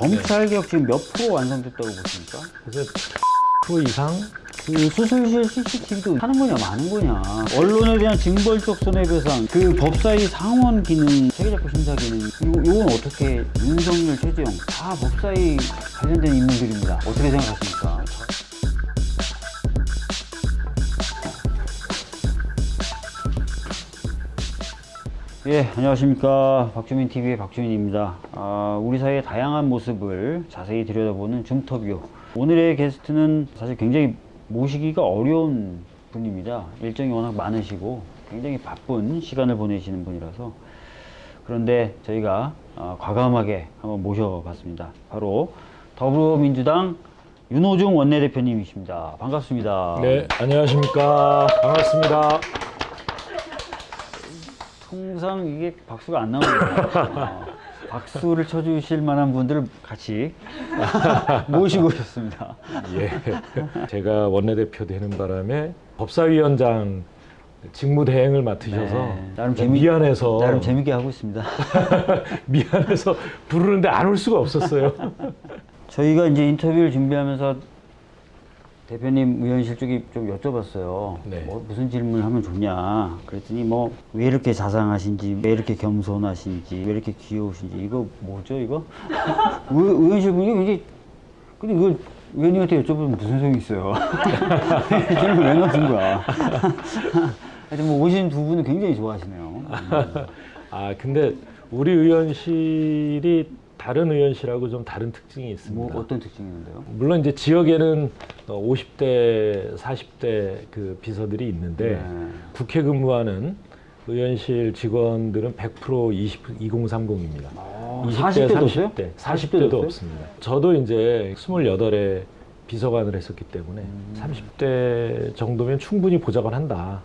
검찰개혁 지금 몇 프로 완성됐다고 보십니까? 그래서 프로 이상 그 수술실 CCTV도 하는 거냐 마는 거냐 언론에 대한 징벌적 손해배상 그 법사위 상원 기능 체계작부 심사 기능 요, 요건 어떻게 윤석열 최재형 다 법사위 관련된 인물들입니다 어떻게 생각하십니까? 예, 안녕하십니까. 박주민 TV의 박주민입니다. 아, 우리 사회의 다양한 모습을 자세히 들여다보는 줌터뷰. 오늘의 게스트는 사실 굉장히 모시기가 어려운 분입니다. 일정이 워낙 많으시고 굉장히 바쁜 시간을 보내시는 분이라서 그런데 저희가 아, 과감하게 한번 모셔봤습니다. 바로 더불어민주당 윤호중 원내대표님이십니다. 반갑습니다. 네 안녕하십니까 반갑습니다 통상 이게 박수가 안 나옵니다. 어, 박수를 쳐주실 만한 분들을 같이 모시고 오셨습니다. 예 제가 원내대표 되는 바람에 법사위원장 직무 대행을 맡으셔서 네, 나름 재미- 미안해서 나름 재밌게 하고 있습니다. 미안해서 부르는데 안 올 수가 없었어요 저희가 이제 인터뷰를 준비하면서 대표님 의원실 쪽에 좀 여쭤봤어요. 네. 뭐 무슨 질문을 하면 좋냐. 그랬더니 뭐 왜 이렇게 자상하신지, 왜 이렇게 겸손하신지, 왜 이렇게 귀여우신지 이거 뭐죠 이거? 의, 의원실 분이 이게 근데 이걸 의원님한테 여쭤보면 무슨 소용이 있어요? 질문 왜 넣은 거야? 하여튼 뭐 오신 두 분은 굉장히 좋아하시네요. 아 근데 우리 의원실이 다른 의원실하고 좀 다른 특징이 있습니다 뭐 어떤 특징이 있는데요? 물론 이제 지역에는 어, 50대, 40대 그 비서들이 있는데 네. 국회 근무하는 의원실 직원들은 100% 20, 2030입니다. 아, 40대도 없어요? 30대, 40대도 40대도 없어요? 없습니다. 저도 이제 28에 비서관을 했었기 때문에 음. 30대 정도면 충분히 보좌관 한다.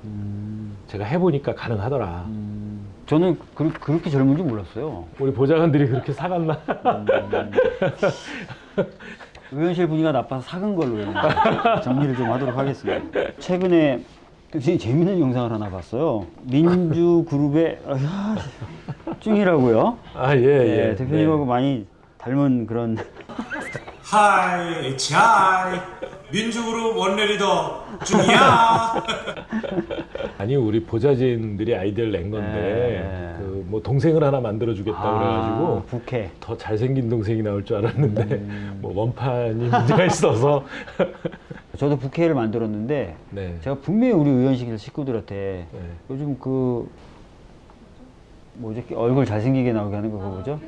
제가 해보니까 가능하더라. 음, 저는 그, 그렇게 젊은 줄 몰랐어요. 우리 보좌관들이 그렇게 사갔나? 의원실 분위기가 나빠서 사근 걸로 정리를 좀 하도록 하겠습니다. 최근에 굉장히 재밌는 영상을 하나 봤어요. 민주 그룹의 아휴, 찡이라고요. 아, 예, 예. 예, 대표님하고 많이 닮은 그런 하이 차이 민주 그룹 원내리더 중이야 아니 우리 보좌진들이 아이디어를 낸 건데 네. 그뭐 동생을 하나 만들어 주겠다 아, 그래가지고 부캐. 더 잘생긴 동생이 나올 줄 알았는데 음. 뭐 원판이 문제가 있어서 저도 부캐를 만들었는데 네. 제가 분명히 우리 의원실 식구들한테 네. 요즘 그 뭐죠 얼굴 잘생기게 나오게 하는 거 그거 뭐죠?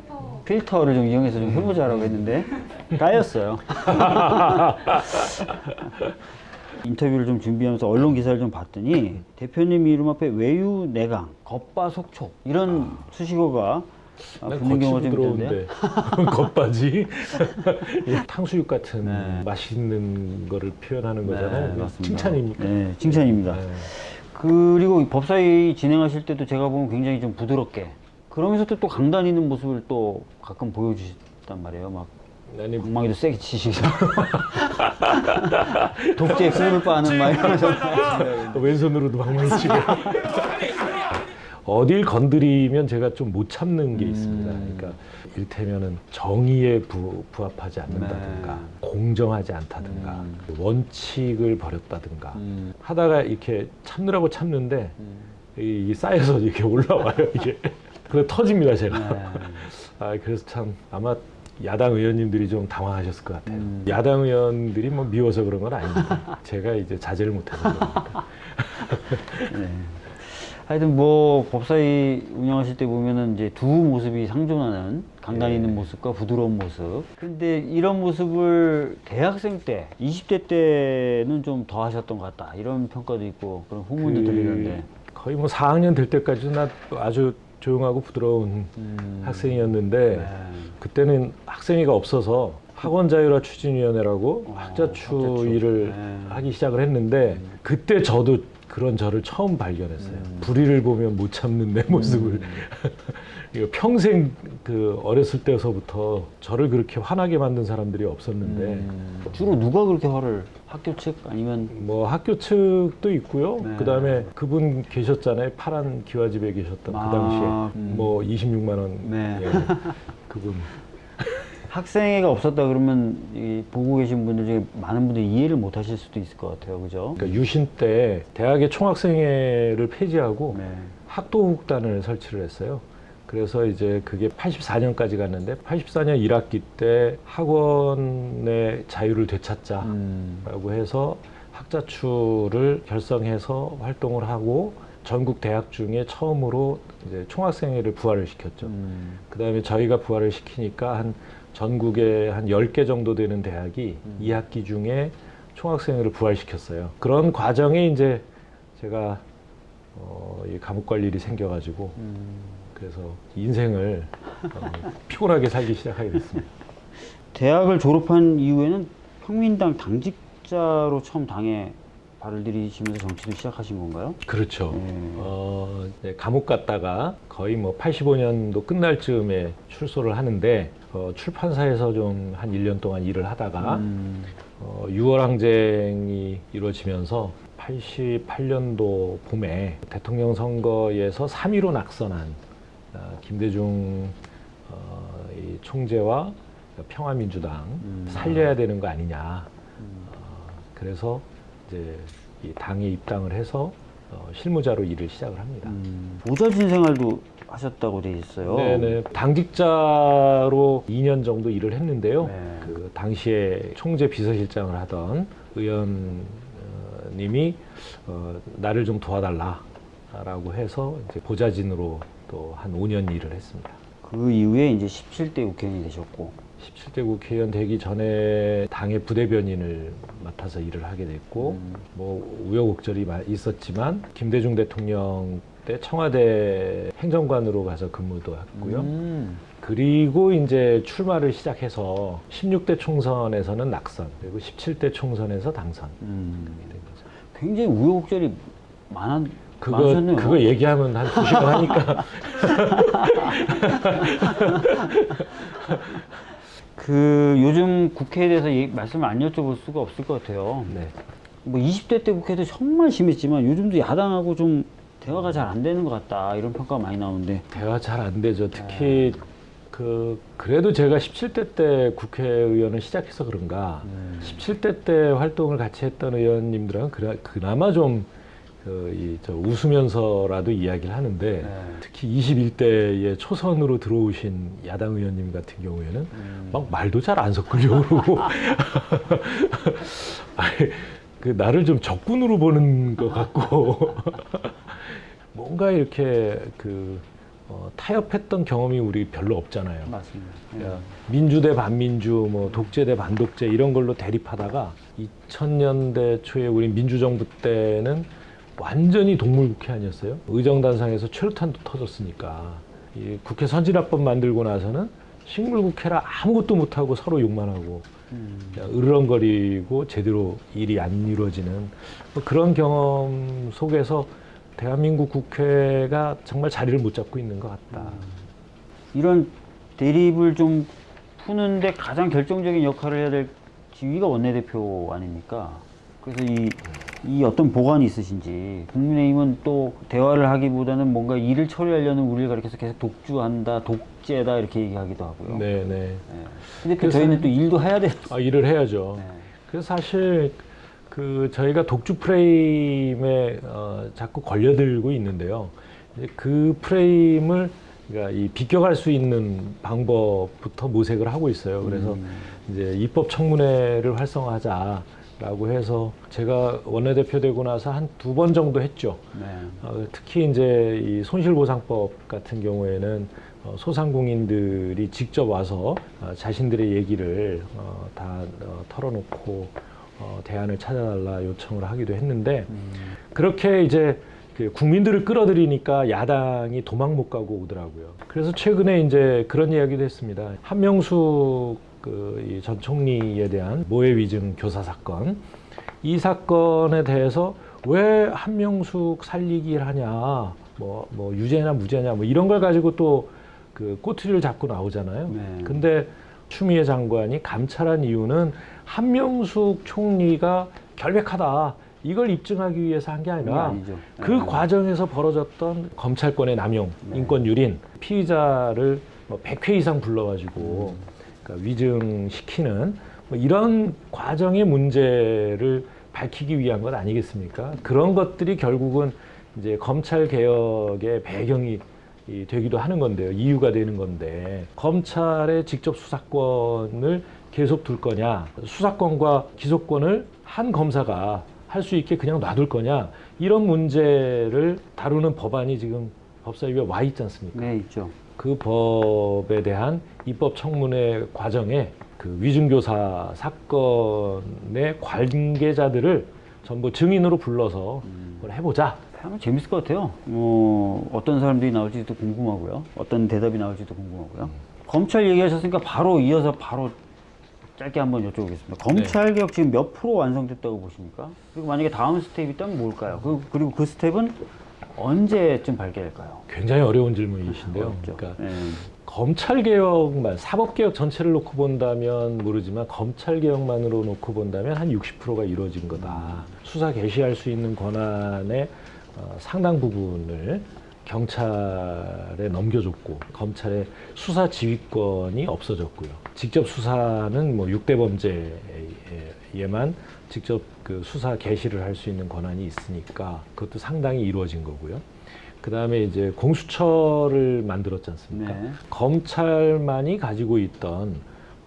필터 를 좀 이용해서 좀 해보자라고 했는데 까였어요. 인터뷰를 좀 준비하면서 언론 기사를 좀 봤더니 대표님 이름 앞에 외유 내강, 겉바 속촉 이런 수식어가 아, 난 붙는 경우가 좀. 들어오는데 겉바지 예, 탕수육 같은 네. 맛있는 거를 표현하는 거잖아요. 네, 맞습니다. 칭찬입니까? 네, 칭찬입니다. 네. 그리고 법사위 진행하실 때도 제가 보면 굉장히 좀 부드럽게 그러면서 또, 또 강단 있는 모습을 또 가끔 보여주셨단 말이에요. 막 아니 방망이도 세게 치시고 독재 꿀을 빠는 막 이러면서 왼손으로도 방망이 치고 어딜 건드리면 제가 좀 못 참는 게 있습니다. 음. 그러니까 일테면은 정의에 부, 부합하지 않는다든가 네. 공정하지 않다든가 원칙을 버렸다든가 음. 하다가 이렇게 참느라고 참는데 이, 이 쌓여서 이렇게 올라와요 이게 그래 터집니다 제가 네. 아 그래서 참 아마 야당 의원님들이 좀 당황하셨을 것 같아요 음. 야당 의원들이 뭐 미워서 그런 건 아닙니다 제가 이제 자제를 못해서 그러니까 네. 하여튼 뭐 법사위 운영하실 때 보면은 이제 두 모습이 상존하는 강단 있는 모습과 부드러운 모습. 근데 이런 모습을 대학생 때, 20대 때는 좀 더 하셨던 것 같다. 이런 평가도 있고 그런 후문도 들리는데. 거의 뭐 4학년 될 때까지도 나 아주 조용하고 부드러운 음. 학생이었는데 네. 그때는 학생회가 없어서 학원 자율화 추진위원회라고 어, 학자추 학자추. 일을 네. 하기 시작을 했는데 그때 저도 그런 저를 처음 발견했어요. 음. 불의를 보면 못 참는 내 모습을 이거 평생 그 어렸을 때서부터 저를 그렇게 화나게 만든 사람들이 없었는데 음. 주로 누가 그렇게 화를 학교 측 아니면 뭐 학교 측도 있고요. 네. 그다음에 그분 계셨잖아요. 파란 기와집에 계셨던 아, 그 당시에 음. 뭐 26만 원 네. 예, 그분 학생회가 없었다 그러면 이 보고 계신 분들 중에 많은 분들이 이해를 못 하실 수도 있을 것 같아요. 그죠? 그러니까 유신 때 대학의 총학생회를 폐지하고 네. 학도국단을 설치를 했어요. 그래서 이제 그게 84년까지 갔는데 84년 1학기 때 학원의 자유를 되찾자라고 음. 해서 학자추를 결성해서 활동을 하고 전국 대학 중에 처음으로 이제 총학생회를 부활을 시켰죠. 음. 그 다음에 저희가 부활을 시키니까 한 전국에 한 10개 정도 되는 대학이 음. 2학기 중에 총학생회를 부활시켰어요. 그런 과정에 이제 제가 어, 이 감옥 갈 일이 생겨가지고 음. 그래서 인생을 어, 피곤하게 살기 시작하게 됐습니다. 대학을 졸업한 이후에는 평민당 당직자로 처음 당에 발을 들이시면서 정치를 시작하신 건가요? 그렇죠. 음. 어, 이제 감옥 갔다가 거의 뭐 85년도 끝날 즈음에 출소를 하는데 어, 출판사에서 좀 한 1년 동안 일을 하다가 음. 어, 6월 항쟁이 이루어지면서 88년도 봄에 대통령 선거에서 3위로 낙선한 어, 김대중 어, 이 총재와 평화민주당 음. 살려야 되는 거 아니냐. 어, 그래서 이제 이 당에 입당을 해서 어, 실무자로 일을 시작을 합니다. 음. 보좌진 생활도 하셨다고 돼 있어요. 네네. 당직자로 2년 정도 일을 했는데요. 네. 그 당시에 총재 비서실장을 하던 의원님이 어, 나를 좀 도와달라 라고 해서 이제 보좌진으로 또 한 5년 일을 했습니다. 그 이후에 이제 17대 국회의원이 되셨고 17대 국회의원 되기 전에 당의 부대변인을 맡아서 일을 하게 됐고 음. 뭐 우여곡절이 마- 있었지만 김대중 대통령 때 청와대 행정관으로 가서 근무도 했고요. 음. 그리고 이제 출마를 시작해서 16대 총선에서는 낙선, 그리고 17대 총선에서 당선. 음. 이렇게 된 거죠. 굉장히 우여곡절이 많았, 그거. 그거 얘기하면 한 두 시간 하니까 그 요즘 국회에 대해서 얘기- 말씀을 안 여쭤볼 수가 없을 것 같아요. 네. 뭐 20대 때 국회도 정말 심했지만 요즘도 야당하고 좀 대화가 잘 안 되는 것 같다 이런 평가가 많이 나오는데 대화 잘 안 되죠. 특히 그 그래도 제가 17대 때 국회의원을 시작해서 그런가 음. 17대 때 활동을 같이 했던 의원님들은 그나, 그나마 좀 그, 이, 저 웃으면서라도 이야기를 하는데 네. 특히 21대에 초선으로 들어오신 야당 의원님 같은 경우에는 음. 막 말도 잘 안 섞으려고 그러고 아니, 그 나를 좀 적군으로 보는 것 같고 뭔가 이렇게 그 어, 타협했던 경험이 우리 별로 없잖아요. 맞습니다. 예. 그러니까 민주 대 반민주, 뭐 독재 대 반독재 이런 걸로 대립하다가 2000년대 초에 우리 민주정부 때는 완전히 동물국회 아니었어요? 의정단상에서 최루탄도 터졌으니까 이 국회 선진화법 만들고 나서는 식물국회라 아무것도 못하고 서로 욕만 하고 음. 으르렁거리고 제대로 일이 안 이루어지는 뭐 그런 경험 속에서 대한민국 국회가 정말 자리를 못 잡고 있는 것 같다. 이런 대립을 좀 푸는데 가장 결정적인 역할을 해야 될 지위가 원내대표 아닙니까? 그래서 이, 이 어떤 보관이 있으신지 국민의힘은 또 대화를 하기보다는 뭔가 일을 처리하려는 우리를 가리켜서 계속 독주한다, 독재다 이렇게 얘기하기도 하고요. 네, 네. 예. 근데 또 그래서- 저희는 또 일도 해야 돼요. 아, 일을 해야죠. 네. 그래서 사실 그 저희가 독주 프레임에 어, 자꾸 걸려들고 있는데요. 그 프레임을 그러니까 이 비껴갈 수 있는 방법부터 모색을 하고 있어요. 그래서 음. 이제 입법 청문회를 활성화하자 라고 해서 제가 원내대표 되고 나서 한 두 번 정도 했죠. 네. 어, 특히 이제 이 손실보상법 같은 경우에는 어, 소상공인들이 직접 와서 어, 자신들의 얘기를 어, 다 어, 털어놓고 어, 대안을 찾아달라 요청을 하기도 했는데 음. 그렇게 이제 그 국민들을 끌어들이니까 야당이 도망 못 가고 오더라고요. 그래서 최근에 이제 그런 이야기도 했습니다. 한명숙 그 전 총리에 대한 모해 위증 교사 사건 이 사건에 대해서 왜 한명숙 살리기를 하냐, 뭐, 뭐 유죄냐 무죄냐, 뭐 이런 걸 가지고 또 그 꼬투리를 잡고 나오잖아요. 네. 근데 추미애 장관이 감찰한 이유는 한명숙 총리가 결백하다. 이걸 입증하기 위해서 한 게 아니라 아니죠. 그 네. 과정에서 벌어졌던 검찰권의 남용, 네. 인권 유린, 피의자를 뭐 100회 이상 불러가지고 그러니까 위증시키는 뭐 이런 과정의 문제를 밝히기 위한 것 아니겠습니까? 그런 것들이 결국은 이제 검찰 개혁의 배경이 이 되기도 하는 건데요. 이유가 되는 건데 검찰의 직접 수사권을 계속 둘 거냐, 수사권과 기소권을 한 검사가 할 수 있게 그냥 놔둘 거냐 이런 문제를 다루는 법안이 지금 법사위에 와 있지 않습니까? 네, 있죠. 그 법에 대한 입법 청문회 과정에 그 위증교사 사건의 관계자들을 전부 증인으로 불러서 그걸 해보자. 하면 재밌을 것 같아요. 어, 어떤 사람들이 나올지도 궁금하고요. 어떤 대답이 나올지도 궁금하고요. 검찰 얘기하셨으니까 바로 이어서 바로 짧게 한번 여쭤보겠습니다. 검찰 개혁 지금 몇 프로 완성됐다고 보십니까? 그리고 만약에 다음 스텝이 있다면 뭘까요? 그, 그리고 그 스텝은 언제쯤 발견할까요? 굉장히 어려운 질문이신데요. 어렵죠. 그러니까 네. 검찰 개혁만 사법 개혁 전체를 놓고 본다면 모르지만 검찰 개혁만으로 놓고 본다면 한 60%가 이루어진 거다. 수사 개시할 수 있는 권한의 어, 상당 부분을 경찰에 넘겨줬고 검찰의 수사 지휘권이 없어졌고요. 직접 수사는 뭐 6대 범죄에만 직접 그 수사 개시를 할 수 있는 권한이 있으니까 그것도 상당히 이루어진 거고요. 그 다음에 이제 공수처를 만들었지 않습니까? 네. 검찰만이 가지고 있던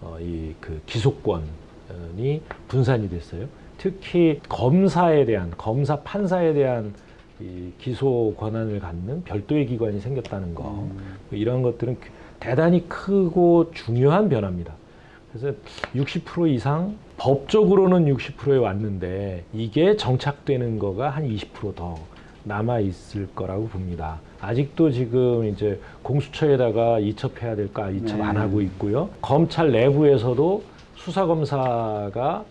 어, 이 그 기소권이 분산이 됐어요. 특히 검사에 대한 검사 판사에 대한 이 기소 권한을 갖는 별도의 기관이 생겼다는 거뭐 이런 것들은 대단히 크고 중요한 변화입니다. 그래서 60% 이상 법적으로는 60%에 왔는데 이게 정착되는 거가 한 20%더 남아 있을 거라고 봅니다. 아직도 지금 이제 공수처에다가 이첩해야 될까 이첩 네. 안 하고 있고요. 검찰 내부에서도 수사 검사가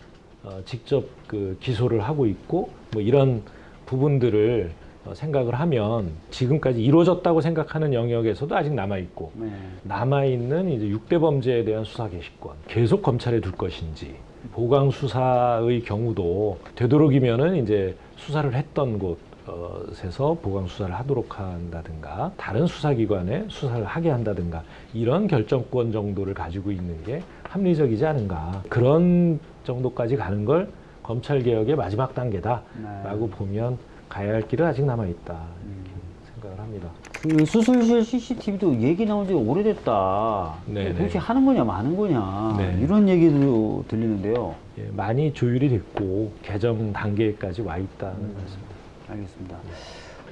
어, 직접 그 기소를 하고 있고 뭐 이런 부분들을 어, 생각을 하면 지금까지 이루어졌다고 생각하는 영역에서도 아직 남아 있고 네. 남아 있는 이제 6대 범죄에 대한 수사 개시권 계속 검찰에 둘 것인지 보강 수사의 경우도 되도록이면은 이제 수사를 했던 곳에서 보강 수사를 하도록 한다든가 다른 수사기관에 수사를 하게 한다든가 이런 결정권 정도를 가지고 있는 게 합리적이지 않은가 그런 정도까지 가는 걸 검찰 개혁의 마지막 단계다라고 네. 보면 가야 할 길은 아직 남아 있다 이렇게 생각을 합니다. 그 수술실 CCTV도 얘기 나온 지 오래됐다. 네, 도대체 네. 하는 거냐 마는 거냐 네. 이런 얘기도 들리는데요. 예, 많이 조율이 됐고 개정 단계까지 와 있다는 음. 말씀입니다. 알겠습니다.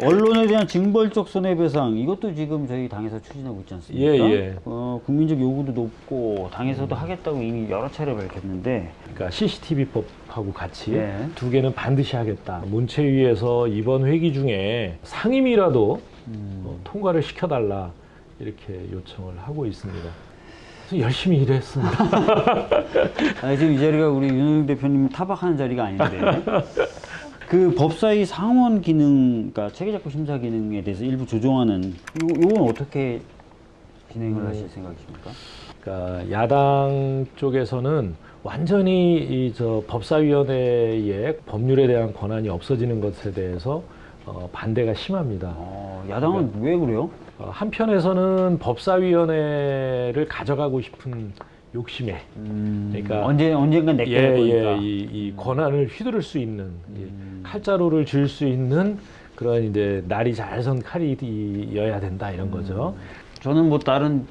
언론에 대한 징벌적 손해배상 이것도 지금 저희 당에서 추진하고 있지 않습니까? 예, 예. 어, 국민적 요구도 높고 당에서도 하겠다고 이미 여러 차례 밝혔는데 그러니까 CCTV법 하고 같이 예. 두 개는 반드시 하겠다. 문체위에서 이번 회기 중에 상임이라도 음. 어, 통과를 시켜달라 이렇게 요청을 하고 있습니다. 열심히 일했습니다. 아니, 지금 이 자리가 우리 윤호영 대표님 타박하는 자리가 아닌데 그 법사위 상원 기능, 그러니까 체계작구 심사 기능에 대해서 일부 조정하는 요, 요건 어떻게 진행을 하실 생각이십니까? 그러니까 야당 쪽에서는 완전히 이 저 법사위원회의 법률에 대한 권한이 없어지는 것에 대해서 어, 반대가 심합니다. 어, 야당은 왜 그래요? 어, 한편에서는 법사위원회를 가져가고 싶은 욕심에 음, 그러니까 언제 언젠간 내게 예, 될 거니까. 예, 이, 이 권한을 휘두를 수 있는 이 음. 칼자루를 쥘수 있는 그런 이제 날이 잘 선 칼이어야 된다 이런 거죠. 저는 뭐 다른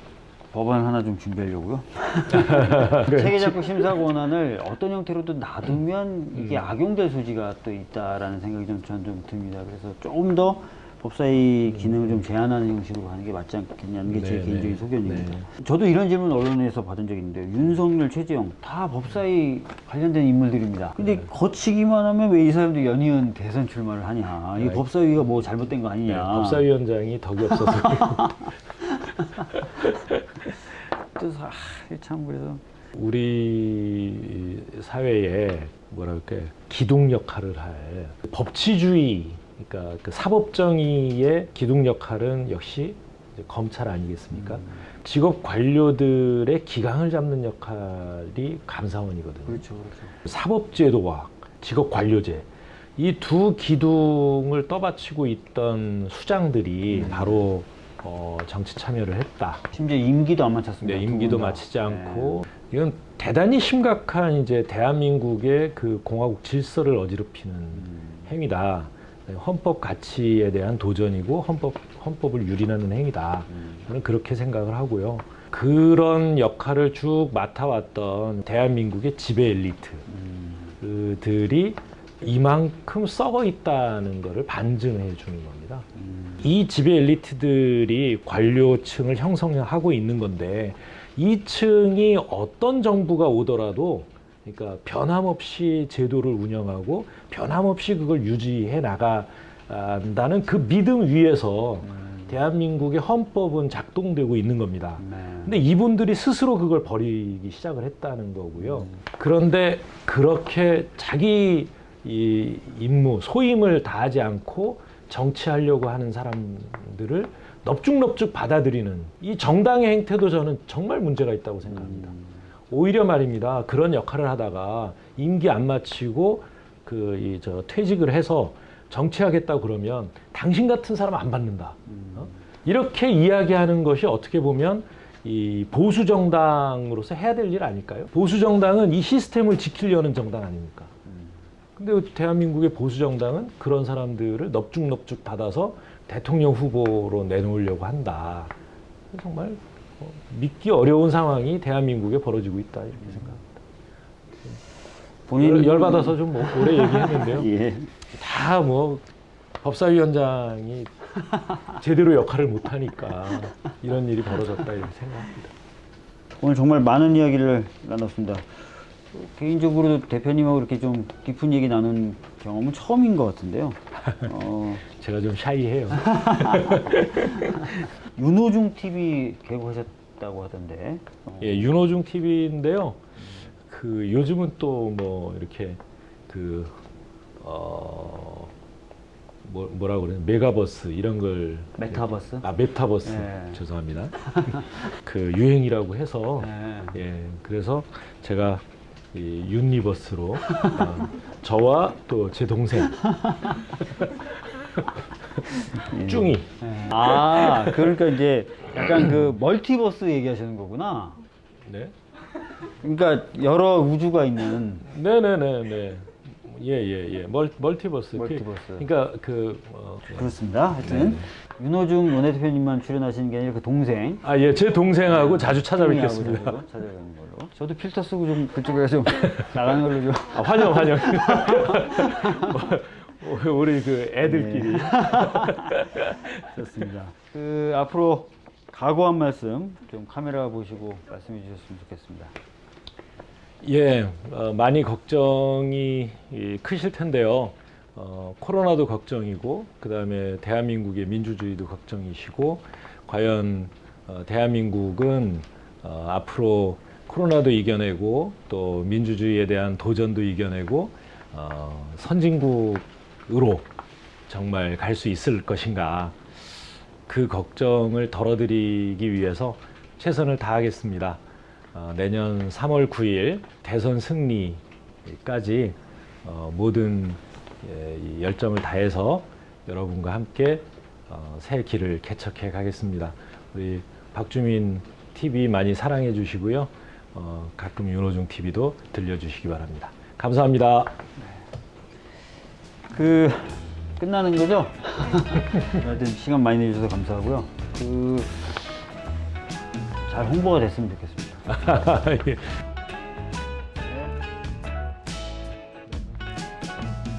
법안 하나 좀 준비하려고요. 네. 체계작구 심사 권한을 어떤 형태로도 놔두면 이게 악용될 소지가 또 있다라는 생각이 좀 저는 좀 듭니다. 그래서 조금 더 법사위 기능을 좀 제한하는 형식으로 가는 게 맞지 않겠냐는 게제 네, 개인적인 네. 소견입니다. 네. 저도 이런 질문 언론에서 받은 적이 있는데 윤석열, 최재형 다 법사위 관련된 인물들입니다. 근데 네. 거치기만 하면 왜 이 사람들이 연이은 대선 출마를 하냐? 이 네. 법사위가 뭐 잘못된 거 아니냐? 네, 법사위원장이 덕이 없어서 또 사- 아, 참 그래서 우리 사회에 그럴까 기둥 역할을 할 법치주의 그러니까 그 사법정의의 기둥 역할은 역시 검찰 아니겠습니까? 직업 관료들의 기강을 잡는 역할이 감사원이거든요. 그렇죠, 그렇죠. 사법제도와 직업 관료제 이 두 기둥을 떠받치고 있던 수장들이 바로 어, 정치 참여를 했다. 심지어 임기도 안 마쳤습니다. 네, 두 임기도. 마치지 않고 이건 대단히 심각한 이제 대한민국의 그 공화국 질서를 어지럽히는 행위다. 헌법 가치에 대한 도전이고 헌법 헌법을 유린하는 행위다. 저는 그렇게 생각을 하고요. 그런 역할을 쭉 맡아왔던 대한민국의 지배 엘리트들이 이만큼 썩어 있다는 것을 반증해 주는 겁니다. 이 지배 엘리트들이 관료층을 형성하고 있는 건데 이 층이 어떤 정부가 오더라도 그러니까 변함없이 제도를 운영하고 변함없이 그걸 유지해 나간다는 그 믿음 위에서 대한민국의 헌법은 작동되고 있는 겁니다. 네. 근데 이분들이 스스로 그걸 버리기 시작을 했다는 거고요. 그런데 그렇게 자기 이 임무, 소임을 다하지 않고 정치하려고 하는 사람들을 넙죽넙죽 받아들이는 이 정당의 행태도 저는 정말 문제가 있다고 생각합니다. 오히려 말입니다. 그런 역할을 하다가 임기 안 마치고 그 이 저 퇴직을 해서 정치하겠다 그러면 당신 같은 사람 안 받는다. 어? 이렇게 이야기하는 것이 어떻게 보면 이 보수 정당으로서 해야 될 일 아닐까요? 보수 정당은 이 시스템을 지키려는 정당 아닙니까? 근데 대한민국의 보수 정당은 그런 사람들을 넙죽넙죽 받아서 대통령 후보로 내놓으려고 한다. 정말 어, 믿기 어려운 상황이 대한민국에 벌어지고 있다 이렇게 생각합니다. 본인 열, 열받아서 좀 뭐 오래 얘기했는데요. 예. 다뭐 법사위원장이 제대로 역할을 못하니까 이런 일이 벌어졌다 이렇게 생각합니다. 오늘 정말 많은 이야기를 나눴습니다. 개인적으로 대표님하고 이렇게 좀 깊은 얘기 나눈 경험은 처음인 것 같은데요. 어, 제가 좀 샤이해요. 윤호중 TV 개국하셨다고 하던데. 어, 예, 윤호중 TV인데요. 그 요즘은 또 뭐 이렇게 그 어, 뭐, 뭐라 그래요? 메가버스 이런 걸 메타버스? 아 메타버스 네. 죄송합니다. 그 유행이라고 해서 네. 예 그래서 제가 이 universe로 어, 저와 또 제 동생 쭝이 네. 아, 그러니까 이제 약간 그 멀티버스 얘기하시는 거구나. 네 그러니까 여러 우주가 있는 네네네네 예예예 예, 멀 멀티버스 그- 멀티버스. 그러니까 그 어, 그렇습니다. 하여튼 윤호중 원내대표님만 출연하시는 게 아니라 그 동생 아, 예, 제 동생하고 자주 찾아뵙겠습니다. 걸로. 저도 필터 쓰고 좀 그쪽에 좀 나가는 걸로 좀. 아, 환영, 환영. 뭐, 우리 그 애들끼리. 네. 좋습니다. 그 앞으로 각오한 말씀 좀 카메라 보시고 말씀해 주셨으면 좋겠습니다. 예, 어, 많이 걱정이 이, 크실 텐데요. 어, 코로나도 걱정이고, 그 다음에 대한민국의 민주주의도 걱정이시고, 과연 어, 대한민국은 어, 앞으로 코로나도 이겨내고, 또 민주주의에 대한 도전도 이겨내고, 어, 선진국으로 정말 갈 수 있을 것인가. 그 걱정을 덜어드리기 위해서 최선을 다하겠습니다. 어, 내년 3월 9일 대선 승리까지 어, 모든 예, 이 열정을 다해서 여러분과 함께 어, 새 길을 개척해 가겠습니다. 우리 박주민 TV 많이 사랑해 주시고요. 어, 가끔 윤호중 TV도 들려주시기 바랍니다. 감사합니다. 그 끝나는 거죠? 하여튼 시간 많이 내주셔서 감사하고요. 그 잘 홍보가 됐으면 좋겠습니다. 예.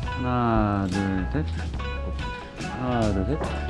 하나, 둘, 셋. 하나, 둘, 셋.